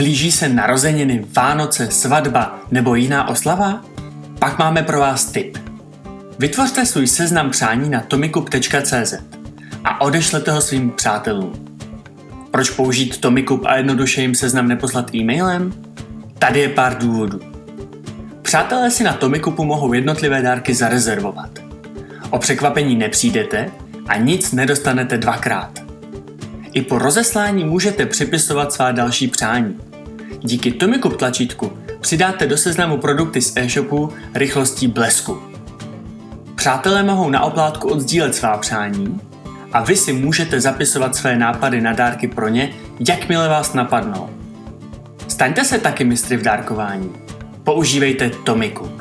Blíží se narozeniny, Vánoce, svatba nebo jiná oslava? Pak máme pro vás tip. Vytvořte svůj seznam přání na tomikup.cz a odešlete ho svým přátelům. Proč použít Tomikup a jednoduše jim seznam neposlat e-mailem? Tady je pár důvodů. Přátelé si na Tomikupu mohou jednotlivé dárky zarezervovat. O překvapení nepřijdete a nic nedostanete dvakrát. I po rozeslání můžete připisovat svá další přání. Díky Tomikup tlačítku přidáte do seznamu produkty z e-shopu rychlostí blesku. Přátelé mohou na oplátku odzdílet svá přání a vy si můžete zapisovat své nápady na dárky pro ně, jakmile vás napadnou. Staňte se taky mistry v dárkování. Používejte Tomiku.